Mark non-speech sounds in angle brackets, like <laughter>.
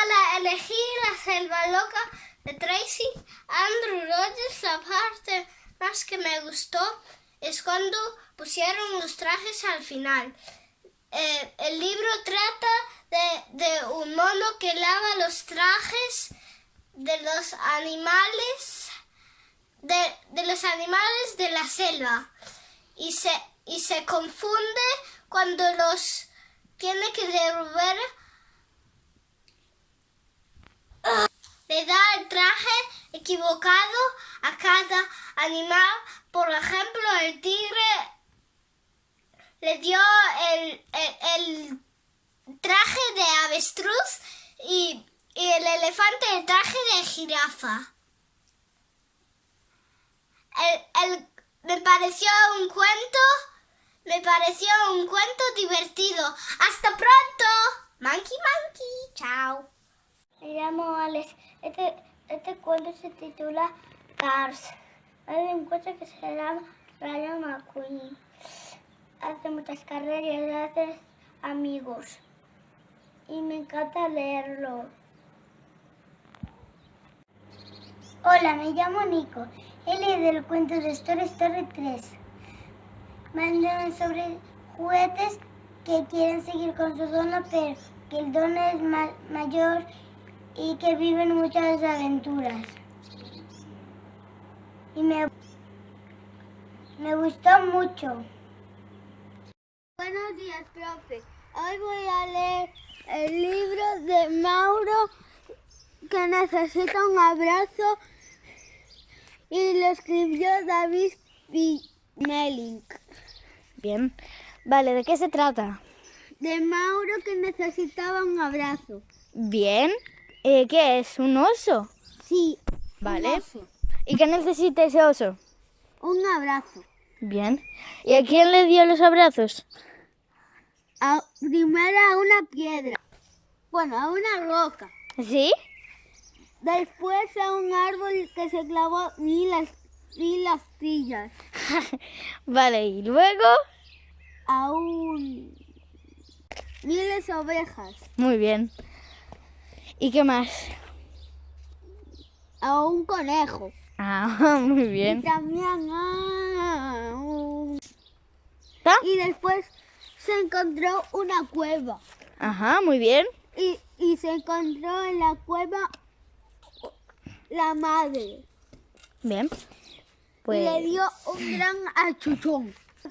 Para elegir la selva loca de Tracy Andrew Rogers, la parte más que me gustó es cuando pusieron los trajes al final. Eh, el libro trata de, un mono que lava los trajes de los animales de, de los animales de la selva y se, y se confunde cuando los tiene que devolver. Le da el traje equivocado a cada animal. Por ejemplo, el tigre le dio el, el, traje de avestruz y, y el elefante el traje de jirafa. El, el, me pareció un cuento, me pareció un cuento divertido. ¡Hasta pronto! Monkey Monkey, chao. Me llamo Alex. Este, este cuento se titula Cars. Hay un coche que se llama Rayo McQueen. Hace muchas carreras y hace amigos. Y me encanta leerlo. Hola, me llamo Nico. Él es del cuento de Story Story 3. Mandan sobre juguetes que quieren seguir con su dono, pero que el dono es ma mayor y que viven muchas aventuras. Y me, me gustó mucho. Buenos días, profe. Hoy voy a leer el libro de Mauro que necesita un abrazo y lo escribió David Melink. Bien. Vale, ¿de qué se trata? De Mauro que necesitaba un abrazo. Bien. Eh, ¿Qué es? ¿Un oso? Sí. Vale. Un oso. ¿Y qué necesita ese oso? Un abrazo. Bien. ¿Y a quién le dio los abrazos? A, primero a una piedra. Bueno, a una roca. ¿Sí? Después a un árbol que se clavó mil, mil astillas. <laughs> vale, y luego a un miles de ovejas. Muy bien. ¿Y qué más? A un conejo. Ah, <laughs> muy bien. Y también a un... ¿Ah? Y después se encontró una cueva. Ajá, muy bien. Y, y se encontró en la cueva la madre. Bien. Pues... Y le dio un gran achuchón.